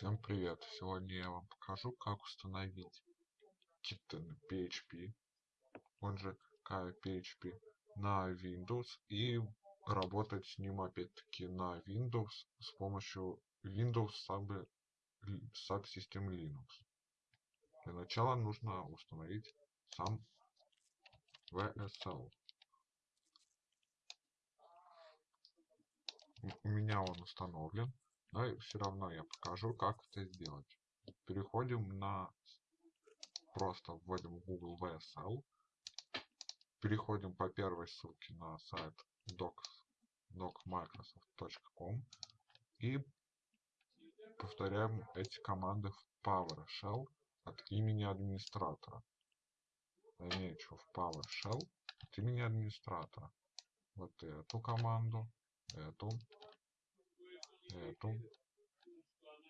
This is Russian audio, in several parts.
Всем привет! Сегодня я вам покажу, как установить Kitten PHP, он же KPHP, на Windows и работать с ним опять-таки на Windows с помощью Windows Sub, Subsystem Linux. Для начала нужно установить сам VSL. У меня он установлен. Но все равно я покажу, как это сделать. Переходим на... Просто вводим Google VSL. Переходим по первой ссылке на сайт docs, docmicrosoft.com и повторяем эти команды в PowerShell от имени администратора. Замечу в PowerShell от имени администратора. Вот эту команду, эту, эту.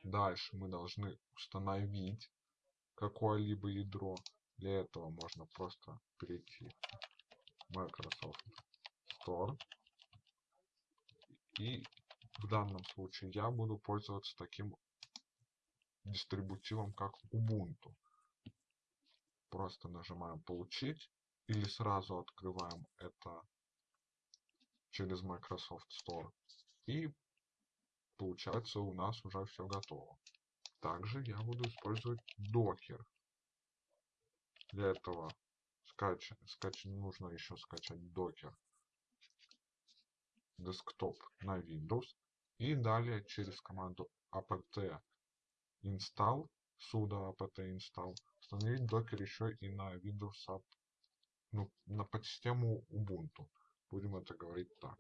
Дальше мы должны установить какое-либо ядро. Для этого можно просто перейти в Microsoft Store. И в данном случае я буду пользоваться таким дистрибутивом, как Ubuntu. Просто нажимаем «Получить» или сразу открываем это через Microsoft Store. И получается у нас уже все готово. Также я буду использовать Docker. Для этого скач... Скач... нужно еще скачать Docker Desktop на Windows. И далее через команду apt install sudo apt install установить Docker еще и на Windows ну, на подсистему Ubuntu. Будем это говорить так.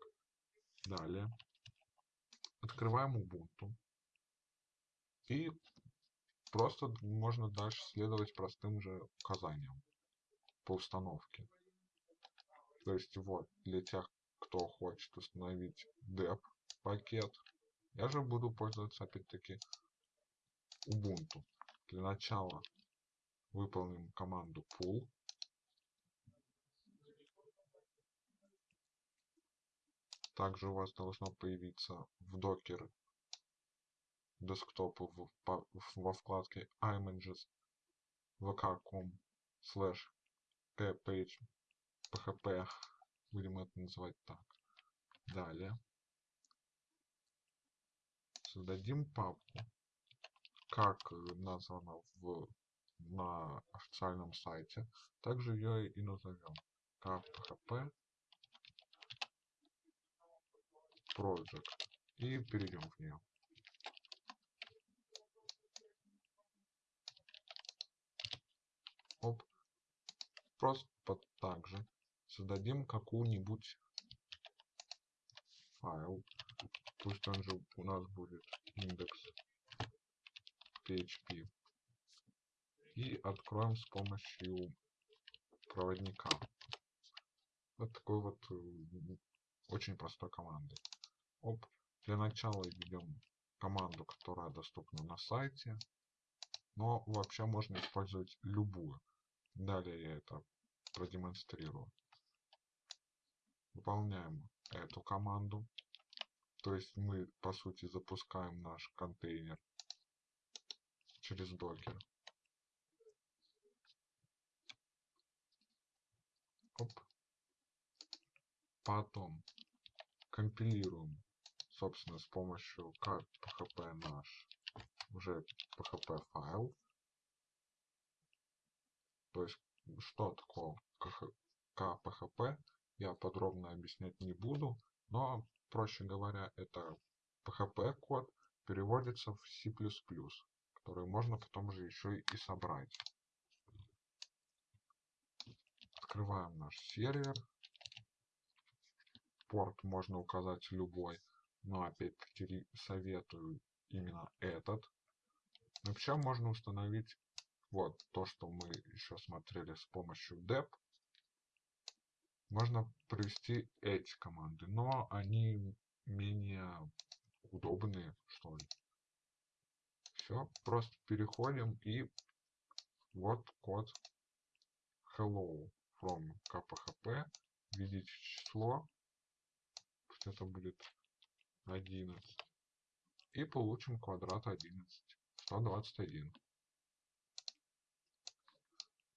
Далее Открываем Ubuntu. И просто можно дальше следовать простым же указаниям по установке. То есть вот, для тех, кто хочет установить dep пакет, я же буду пользоваться опять-таки Ubuntu. Для начала выполним команду pull Также у вас должно появиться в Docker десктопу в, во вкладке images vk.com slash page php будем это называть так. Далее создадим папку, как названо в, на официальном сайте. Также ее и назовем php Project и перейдем в нее. Оп. Просто также создадим какую-нибудь файл. Пусть он же у нас будет индекс PHP. И откроем с помощью проводника. Вот такой вот очень простой командой. Оп. Для начала введем команду, которая доступна на сайте. Но вообще можно использовать любую. Далее я это продемонстрирую. Выполняем эту команду. То есть мы, по сути, запускаем наш контейнер через докер. Оп. Потом компилируем собственно, с помощью как PHP наш уже PHP файл. То есть, что такое KPHP, я подробно объяснять не буду, но, проще говоря, это PHP код переводится в C++, который можно потом же еще и собрать. Открываем наш сервер. Порт можно указать любой но опять-таки советую именно этот. Вообще можно установить вот то, что мы еще смотрели с помощью dep. Можно провести эти команды, но они менее удобные, что ли. Все, просто переходим и вот код hello from kphp. Введите число. Это будет 11. И получим квадрат 11. 121.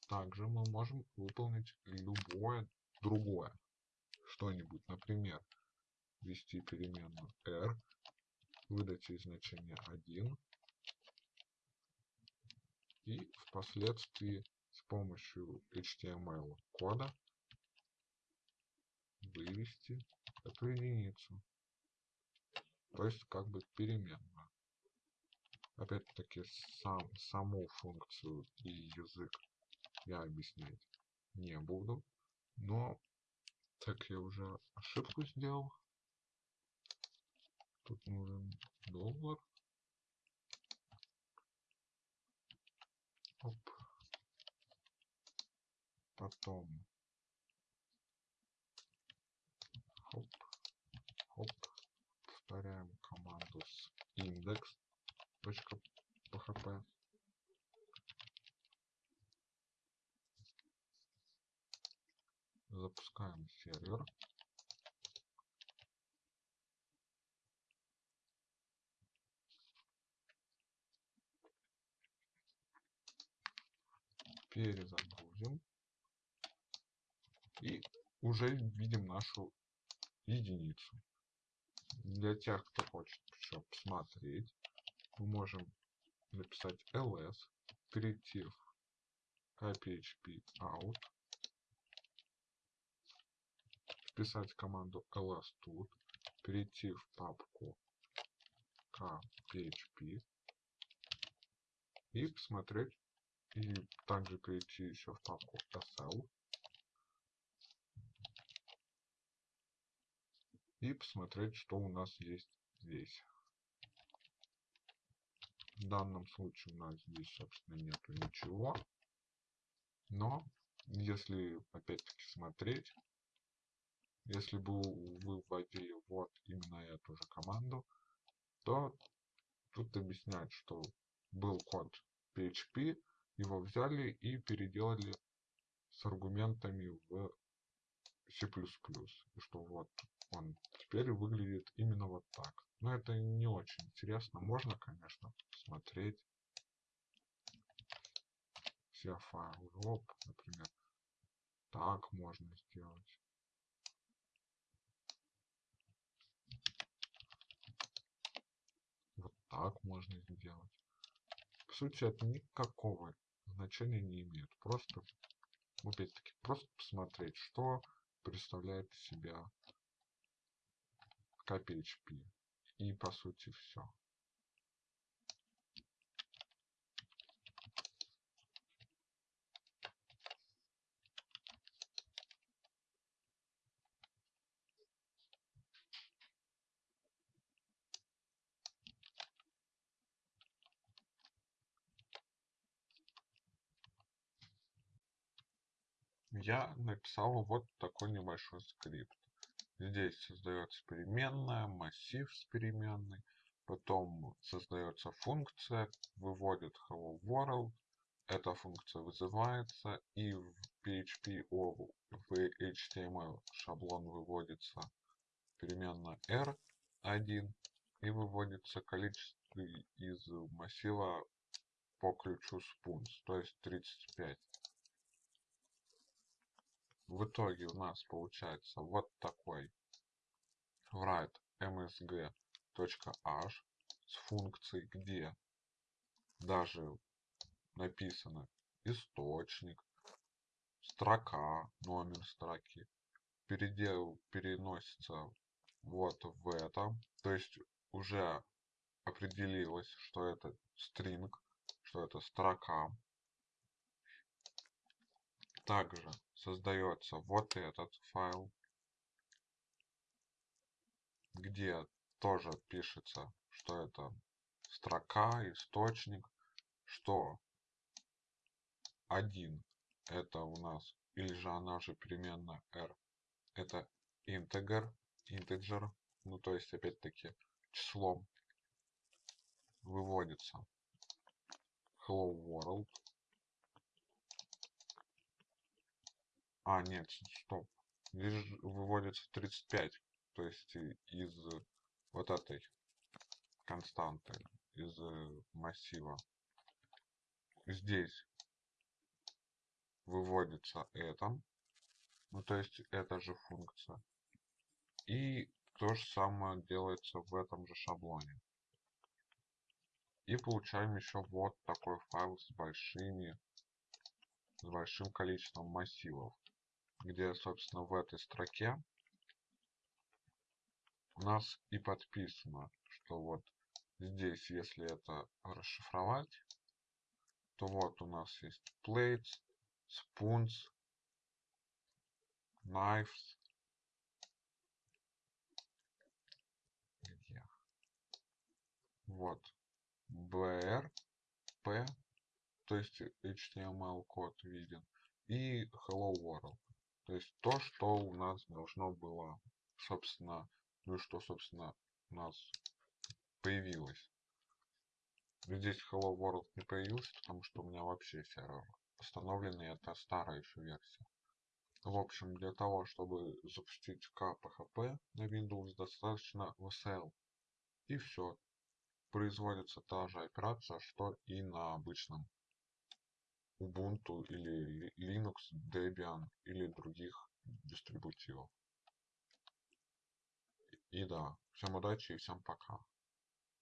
Также мы можем выполнить любое другое что-нибудь, например, ввести переменную r, выдать ей значение 1 и впоследствии с помощью HTML кода вывести эту единицу. То есть как бы переменную. Опять-таки сам, саму функцию и язык я объяснять не буду. Но так я уже ошибку сделал. Тут нужен доллар. Оп. Потом. Хоп. Хоп. Повторяем команду с index.php. Запускаем сервер. Перезагрузим. И уже видим нашу единицу. Для тех, кто хочет еще посмотреть, мы можем написать ls, перейти в kphp out, вписать команду ls тут, перейти в папку kphp и посмотреть, и также перейти еще в папку sl и посмотреть, что у нас есть здесь. В данном случае у нас здесь, собственно, нету ничего. Но, если опять-таки смотреть, если бы вы вводили вот именно эту же команду, то тут объясняют, что был код PHP, его взяли и переделали с аргументами в C++. И что вот он теперь выглядит именно вот так. Но это не очень интересно. Можно, конечно, посмотреть все файлы. Оп, например. Так можно сделать. Вот так можно сделать. По сути, это никакого значения не имеет. Просто, опять-таки, просто посмотреть, что представляет себя KPHP. И по сути все. я написал вот такой небольшой скрипт. Здесь создается переменная, массив с переменной, потом создается функция, выводит hello world, эта функция вызывается и в PHP в HTML шаблон выводится переменная r1 и выводится количество из массива по ключу spuns, то есть 35 в итоге у нас получается вот такой write msg.h с функцией, где даже написано источник, строка, номер строки, передел переносится вот в это, то есть уже определилось, что это string, что это строка. Также создается. Вот этот файл, где тоже пишется, что это строка, источник, что один это у нас, или же она же переменная r, это integer, integer, ну то есть опять-таки числом выводится hello world, А, нет, стоп. Здесь выводится 35. То есть из вот этой константы. из э, массива. Здесь выводится это, ну то есть эта же функция. И то же самое делается в этом же шаблоне. И получаем еще вот такой файл с большими, с большим количеством массивов, где, собственно, в этой строке у нас и подписано, что вот здесь, если это расшифровать, то вот у нас есть plates, spoons, knives, где? Вот, BR, P, то есть HTML код виден, и Hello World. То есть то, что у нас должно было, собственно, ну и что, собственно, у нас появилось. Здесь Hello World не появился, потому что у меня вообще сервер установленный, это старая еще версия. В общем, для того, чтобы запустить KPHP на Windows, достаточно VSL. И все. Производится та же операция, что и на обычном Ubuntu или Linux, Debian или других дистрибутивов. И да, всем удачи и всем пока.